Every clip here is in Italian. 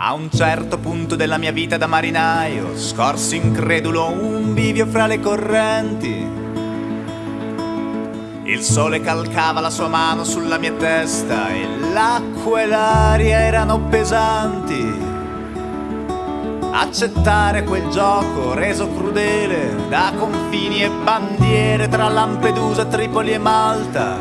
A un certo punto della mia vita da marinaio, scorsi incredulo un bivio fra le correnti. Il sole calcava la sua mano sulla mia testa e l'acqua e l'aria erano pesanti. Accettare quel gioco reso crudele da confini e bandiere tra Lampedusa, Tripoli e Malta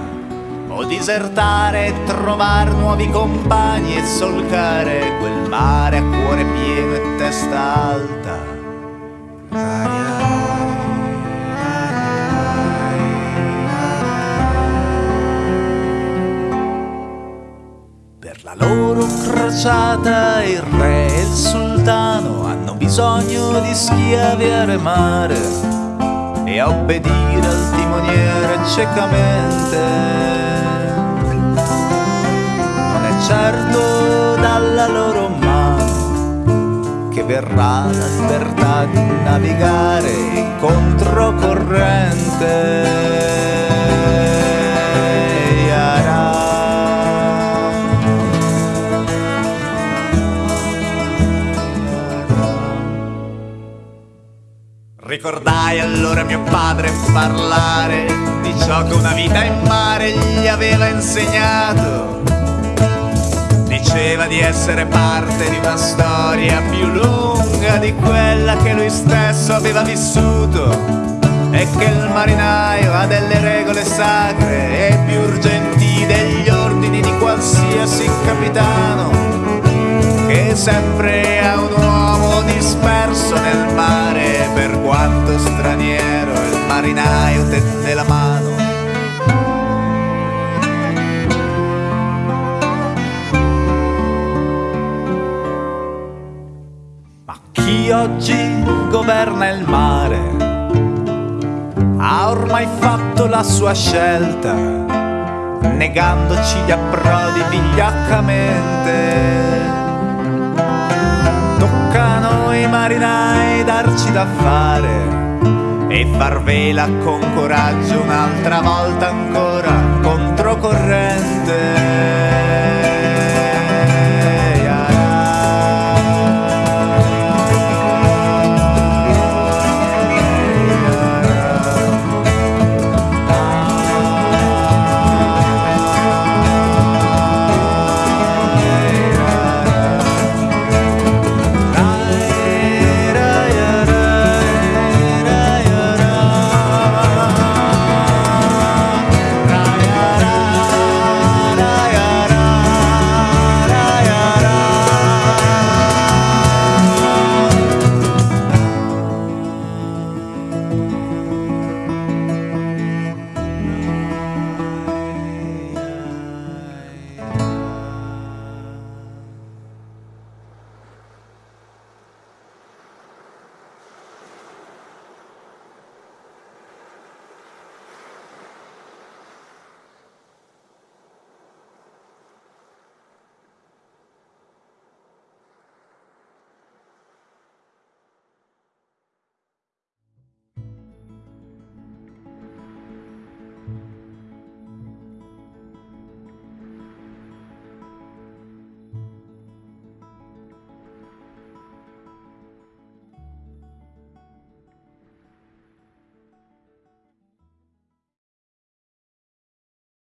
o disertare e trovare nuovi compagni e solcare quel mare a cuore pieno e testa alta. Per crociata il re e il sultano hanno bisogno di schiavi a remare e a obbedire al timoniere ciecamente certo dalla loro mano che verrà la libertà di navigare in controcorrente. Ricordai allora mio padre parlare di ciò che una vita in mare gli aveva insegnato. Diceva di essere parte di una storia più lunga di quella che lui stesso aveva vissuto e che il marinaio ha delle regole sacre e più urgenti degli ordini di qualsiasi capitano che sempre marinaio tende la mano chi oggi governa il mare ha ormai fatto la sua scelta, negandoci gli approdi vigliaccamente. Tocca a noi marinai darci da fare e far vela con coraggio un'altra volta ancora